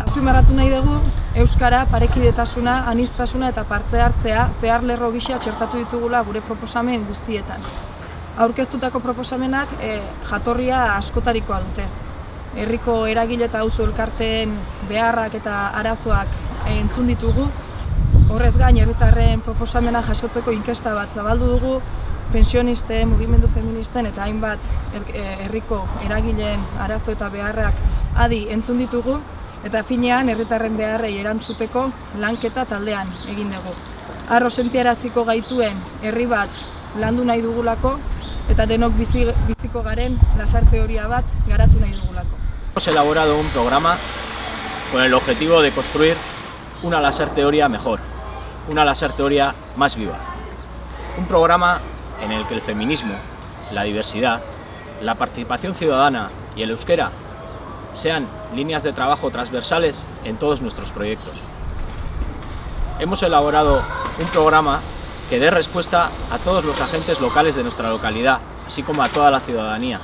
azpimarratu nahi dugu Euskara, parekidetasuna, aniztasuna eta parte hartzea zehar lerro gisa txertatu ditugula gure proposamen guztietan. Aurkeztutako proposamenak e, jatorria askotarikoa dute. Herriko eragile eta auzo elkarteen beharrak eta arazoak entzun ditugu. Horrez gain, herritarren proposamena jasotzeko inkesta bat zabaldu dugu, pensionisten, mugimendu feministen eta hainbat herriko eragileen arazo eta beharrak adi entzun ditugu eta finean herritarren beharrei erantzuteko lanketa taldean egin dugu. Arro sentiaraziko gaituen herri bat landu nahi dugulako eta denok bizi, biziko garen lasar teoria bat garatu nahi dugulako. Hemos elaborado un programa con el objetivo de construir una láser teoría mejor, una láser teoría más viva. Un programa en el que el feminismo, la diversidad, la participación ciudadana y el euskera sean líneas de trabajo transversales en todos nuestros proyectos. Hemos elaborado un programa que dé respuesta a todos los agentes locales de nuestra localidad, así como a toda la ciudadanía.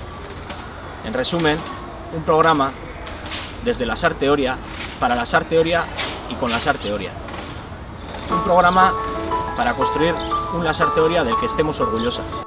En resumen, un programa desde la SAR Teoría, para la SAR Teoría y con la SAR Teoría. Un programa para construir un teoría del que estemos orgullosas.